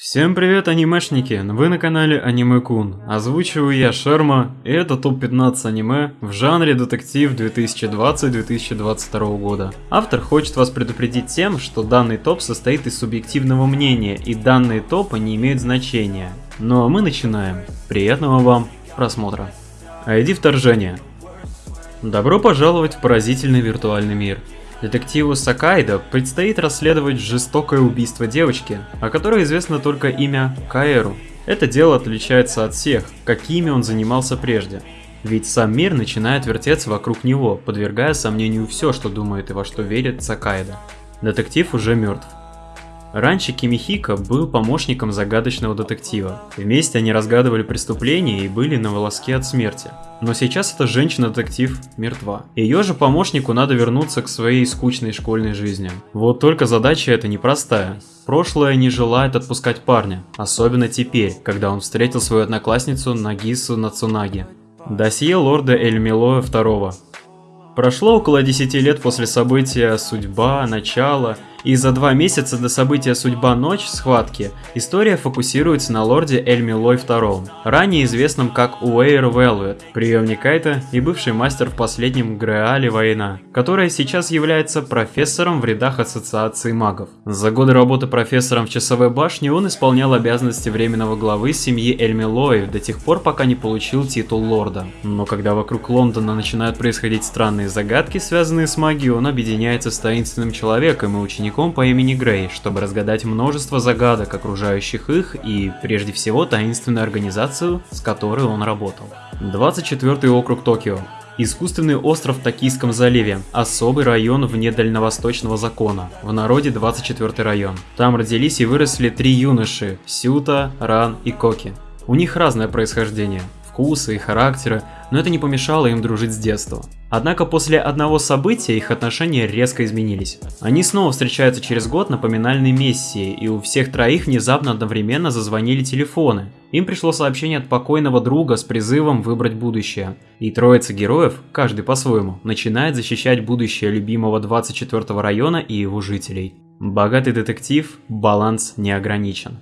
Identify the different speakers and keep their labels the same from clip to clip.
Speaker 1: Всем привет, анимешники! Вы на канале Аниме Кун. Озвучиваю я Шерма, и это топ-15 аниме в жанре детектив 2020-2022 года. Автор хочет вас предупредить тем, что данный топ состоит из субъективного мнения, и данные топы не имеют значения. Ну а мы начинаем. Приятного вам просмотра. ID вторжения. Добро пожаловать в поразительный виртуальный мир. Детективу Сакайдо предстоит расследовать жестокое убийство девочки, о которой известно только имя Каэру. Это дело отличается от всех, какими он занимался прежде. Ведь сам мир начинает вертеться вокруг него, подвергая сомнению все, что думает и во что верит Сакайдо. Детектив уже мертв. Раньше Кимихика был помощником загадочного детектива. Вместе они разгадывали преступления и были на волоске от смерти. Но сейчас эта женщина-детектив мертва. Ее же помощнику надо вернуться к своей скучной школьной жизни. Вот только задача эта непростая. Прошлое не желает отпускать парня, особенно теперь, когда он встретил свою одноклассницу Нагису Нацунаги. Досье лорда Эльмилоя II. Прошло около 10 лет после события «Судьба», «Начало» и за два месяца до события «Судьба. Ночь» схватки история фокусируется на лорде Эльмилой II, ранее известном как Уэйр Велвет, приемник Кайта и бывший мастер в последнем Греале Война, которая сейчас является профессором в рядах Ассоциации магов. За годы работы профессором в часовой башне он исполнял обязанности временного главы семьи Эльмилоев до тех пор, пока не получил титул лорда. Но когда вокруг Лондона начинают происходить странные загадки, связанные с магией, он объединяется с таинственным человеком и учеником учеником по имени Грей, чтобы разгадать множество загадок, окружающих их, и прежде всего таинственную организацию, с которой он работал. 24 округ Токио. Искусственный остров в Токийском заливе, особый район вне дальневосточного закона, в народе 24 район. Там родились и выросли три юноши – Сюта, Ран и Коки. У них разное происхождение, вкусы и характеры, но это не помешало им дружить с детства. Однако после одного события их отношения резко изменились. Они снова встречаются через год на поминальной миссии, и у всех троих внезапно одновременно зазвонили телефоны. Им пришло сообщение от покойного друга с призывом выбрать будущее. И троица героев, каждый по-своему, начинает защищать будущее любимого 24 района и его жителей. Богатый детектив, баланс не ограничен.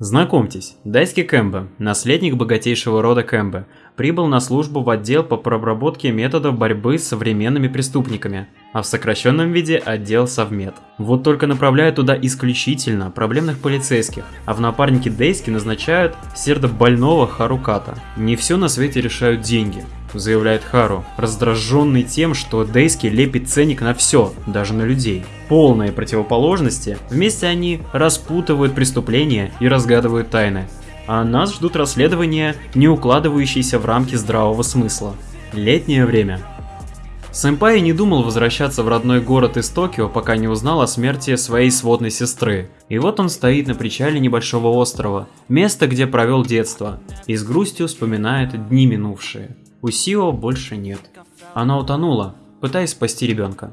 Speaker 1: Знакомьтесь, Дайски Кэмбе, наследник богатейшего рода Кэмбе, прибыл на службу в отдел по проработке методов борьбы с современными преступниками, а в сокращенном виде отдел Совмет. Вот только направляют туда исключительно проблемных полицейских, а в напарнике Дейски назначают сердобольного Харуката. Не все на свете решают деньги, заявляет Хару, раздраженный тем, что Дейски лепит ценник на все, даже на людей. Полные противоположности, вместе они распутывают преступления и разгадывают тайны, а нас ждут расследования, не укладывающиеся в рамки здравого смысла. Летнее время. Сэмпай не думал возвращаться в родной город из Токио, пока не узнал о смерти своей сводной сестры. И вот он стоит на причале небольшого острова, место, где провел детство, и с грустью вспоминает дни минувшие. У Сио больше нет. Она утонула, пытаясь спасти ребенка.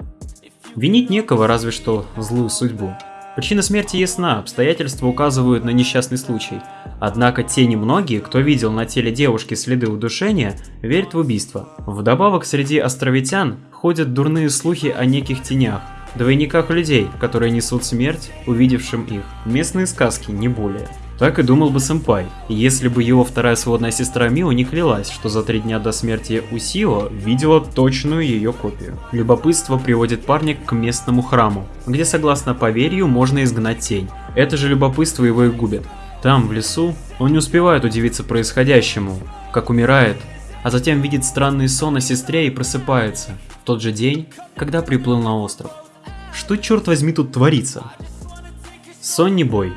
Speaker 1: Винить некого, разве что злую судьбу. Причина смерти ясна, обстоятельства указывают на несчастный случай. Однако те немногие, кто видел на теле девушки следы удушения, верят в убийство. Вдобавок среди островитян ходят дурные слухи о неких тенях, двойниках людей, которые несут смерть, увидевшим их. Местные сказки, не более. Так и думал бы сэмпай, если бы его вторая сводная сестра Мио не клялась, что за три дня до смерти Усио видела точную ее копию. Любопытство приводит парня к местному храму, где согласно поверью можно изгнать тень. Это же любопытство его и губит. Там, в лесу, он не успевает удивиться происходящему, как умирает, а затем видит странный сон о сестре и просыпается, в тот же день, когда приплыл на остров. Что черт возьми тут творится? Сонни Бой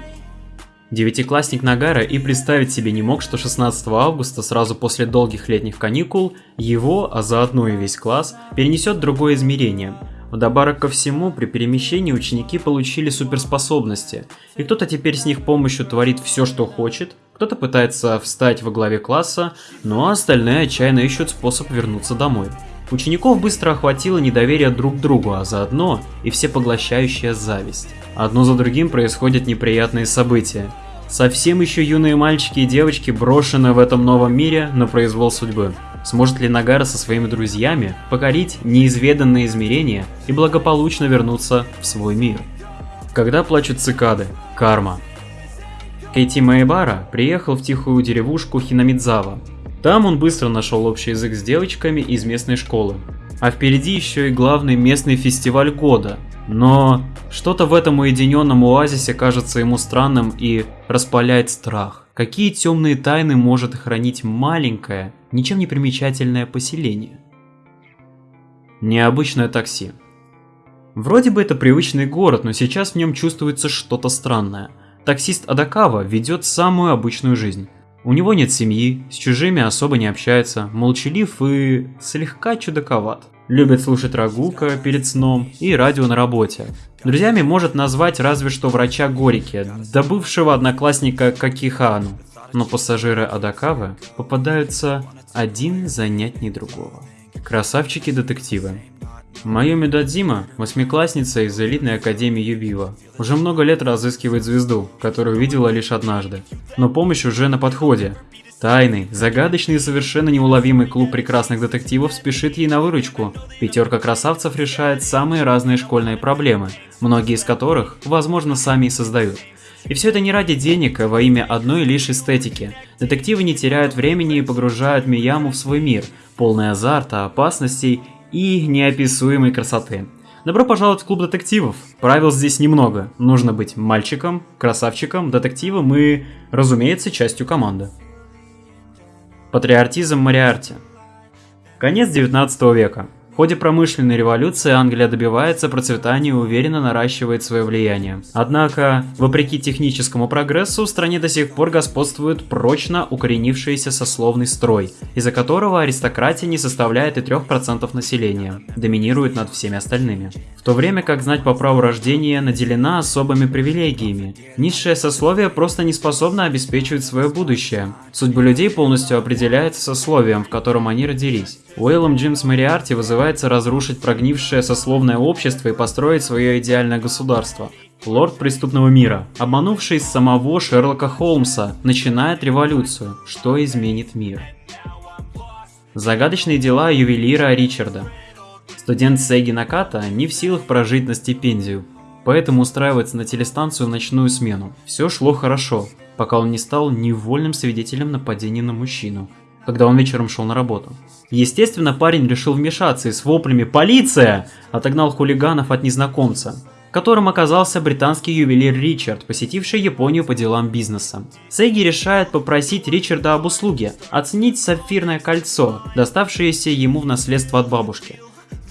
Speaker 1: Девятиклассник Нагара и представить себе не мог, что 16 августа, сразу после долгих летних каникул, его, а заодно и весь класс, перенесет другое измерение. Вдобавок ко всему, при перемещении ученики получили суперспособности, и кто-то теперь с них помощью творит все, что хочет, кто-то пытается встать во главе класса, а остальные отчаянно ищут способ вернуться домой. Учеников быстро охватило недоверие друг к другу, а заодно и всепоглощающая зависть. Одно за другим происходят неприятные события. Совсем еще юные мальчики и девочки брошены в этом новом мире на произвол судьбы. Сможет ли Нагара со своими друзьями покорить неизведанные измерения и благополучно вернуться в свой мир? Когда плачут цикады? Карма. Кейти Майбара приехал в тихую деревушку Хинамидзава. Там он быстро нашел общий язык с девочками из местной школы. А впереди еще и главный местный фестиваль года. Но что-то в этом уединенном оазисе кажется ему странным и распаляет страх. Какие темные тайны может хранить маленькое, ничем не примечательное поселение? Необычное такси. Вроде бы это привычный город, но сейчас в нем чувствуется что-то странное. Таксист Адакава ведет самую обычную жизнь. У него нет семьи, с чужими особо не общается, молчалив и слегка чудаковат. Любит слушать Рагука перед сном и радио на работе. Друзьями может назвать разве что врача Горики, да бывшего одноклассника Какихану. Но пассажиры Адакавы попадаются один занятней другого. Красавчики-детективы. Майоми Дадзима, восьмиклассница из элитной академии Юбива, уже много лет разыскивает звезду, которую видела лишь однажды. Но помощь уже на подходе. Тайный, загадочный и совершенно неуловимый клуб прекрасных детективов спешит ей на выручку. Пятерка красавцев решает самые разные школьные проблемы, многие из которых, возможно, сами и создают. И все это не ради денег, а во имя одной лишь эстетики. Детективы не теряют времени и погружают Мияму в свой мир, полный азарта, опасностей и неописуемой красоты. Добро пожаловать в клуб детективов. Правил здесь немного. Нужно быть мальчиком, красавчиком, детективом и, разумеется, частью команды. Патриотизм Мариарти Конец 19 века. В ходе промышленной революции Англия добивается процветания и уверенно наращивает свое влияние. Однако, вопреки техническому прогрессу, в стране до сих пор господствует прочно укоренившийся сословный строй, из-за которого аристократия не составляет и 3% населения, доминирует над всеми остальными. В то время как знать по праву рождения наделена особыми привилегиями. Низшее сословие просто не способно обеспечивать свое будущее. Судьба людей полностью определяется сословием, в котором они родились. Уэйлом Джимс Мариарти вызывается разрушить прогнившее сословное общество и построить свое идеальное государство. Лорд преступного мира, обманувший самого Шерлока Холмса, начинает революцию, что изменит мир. Загадочные дела ювелира Ричарда. Студент Сеги Наката не в силах прожить на стипендию, поэтому устраивается на телестанцию в ночную смену. Все шло хорошо, пока он не стал невольным свидетелем нападения на мужчину, когда он вечером шел на работу. Естественно, парень решил вмешаться и с воплями «Полиция!» отогнал хулиганов от незнакомца, которым оказался британский ювелир Ричард, посетивший Японию по делам бизнеса. Сейги решает попросить Ричарда об услуге, оценить сапфирное кольцо, доставшееся ему в наследство от бабушки.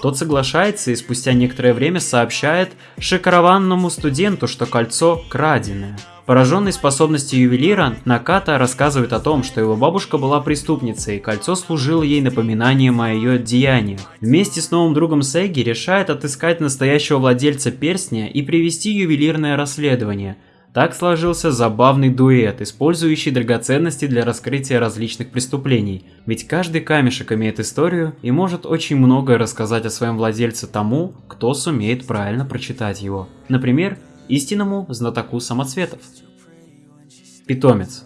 Speaker 1: Тот соглашается и спустя некоторое время сообщает шокированному студенту, что кольцо краденое. Пораженный способностью ювелира, Наката рассказывает о том, что его бабушка была преступницей, и кольцо служило ей напоминанием о ее деяниях. Вместе с новым другом Сеги решает отыскать настоящего владельца перстня и привести ювелирное расследование. Так сложился забавный дуэт, использующий драгоценности для раскрытия различных преступлений. Ведь каждый камешек имеет историю и может очень многое рассказать о своем владельце тому, кто сумеет правильно прочитать его. Например, истинному знатоку самоцветов. Питомец.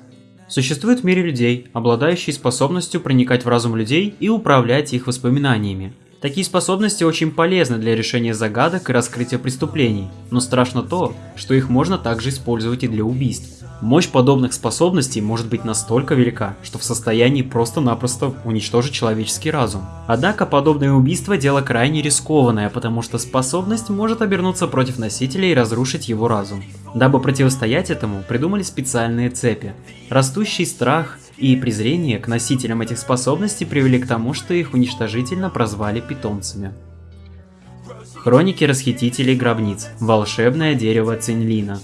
Speaker 1: Существует в мире людей, обладающие способностью проникать в разум людей и управлять их воспоминаниями. Такие способности очень полезны для решения загадок и раскрытия преступлений, но страшно то, что их можно также использовать и для убийств. Мощь подобных способностей может быть настолько велика, что в состоянии просто-напросто уничтожить человеческий разум. Однако подобное убийство дело крайне рискованное, потому что способность может обернуться против носителя и разрушить его разум. Дабы противостоять этому, придумали специальные цепи. Растущий страх и презрение к носителям этих способностей привели к тому, что их уничтожительно прозвали питомцами. Хроники расхитителей гробниц. Волшебное дерево Цинлина.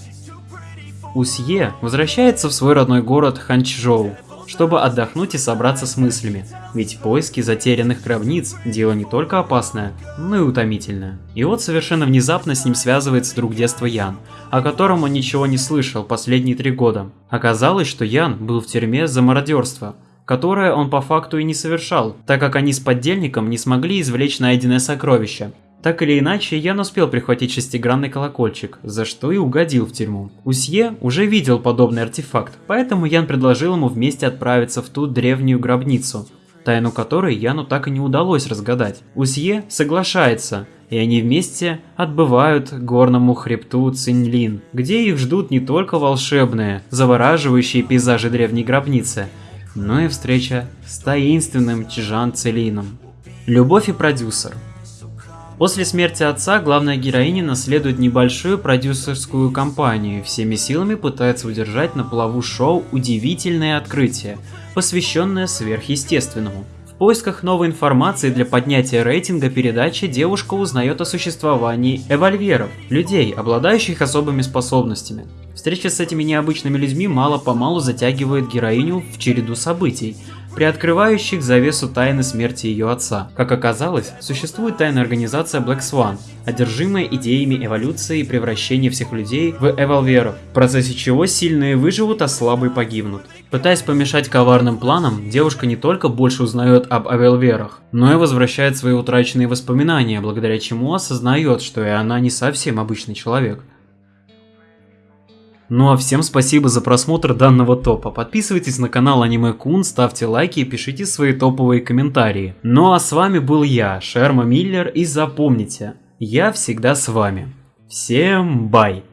Speaker 1: Усье возвращается в свой родной город Ханчжоу, чтобы отдохнуть и собраться с мыслями, ведь поиски затерянных гробниц – дело не только опасное, но и утомительное. И вот совершенно внезапно с ним связывается друг детства Ян, о котором он ничего не слышал последние три года. Оказалось, что Ян был в тюрьме за мародерство, которое он по факту и не совершал, так как они с поддельником не смогли извлечь найденное сокровище, так или иначе, Ян успел прихватить шестигранный колокольчик, за что и угодил в тюрьму. Усье уже видел подобный артефакт, поэтому Ян предложил ему вместе отправиться в ту древнюю гробницу, тайну которой Яну так и не удалось разгадать. Усье соглашается и они вместе отбывают к горному хребту Цинлин, где их ждут не только волшебные, завораживающие пейзажи древней гробницы, но и встреча с таинственным Чжан Целином. Любовь и продюсер – После смерти отца главная героиня наследует небольшую продюсерскую компанию и всеми силами пытается удержать на плаву шоу «Удивительное открытие», посвященное сверхъестественному. В поисках новой информации для поднятия рейтинга передачи девушка узнает о существовании эвольверов, людей, обладающих особыми способностями. Встреча с этими необычными людьми мало-помалу затягивает героиню в череду событий, приоткрывающих завесу тайны смерти ее отца. Как оказалось, существует тайная организация Black Swan, одержимая идеями эволюции и превращения всех людей в эволверов, в процессе чего сильные выживут, а слабые погибнут. Пытаясь помешать коварным планам, девушка не только больше узнает об эволверах, но и возвращает свои утраченные воспоминания, благодаря чему осознает, что и она не совсем обычный человек. Ну а всем спасибо за просмотр данного топа. Подписывайтесь на канал Аниме Кун, ставьте лайки и пишите свои топовые комментарии. Ну а с вами был я, Шерма Миллер, и запомните, я всегда с вами. Всем бай!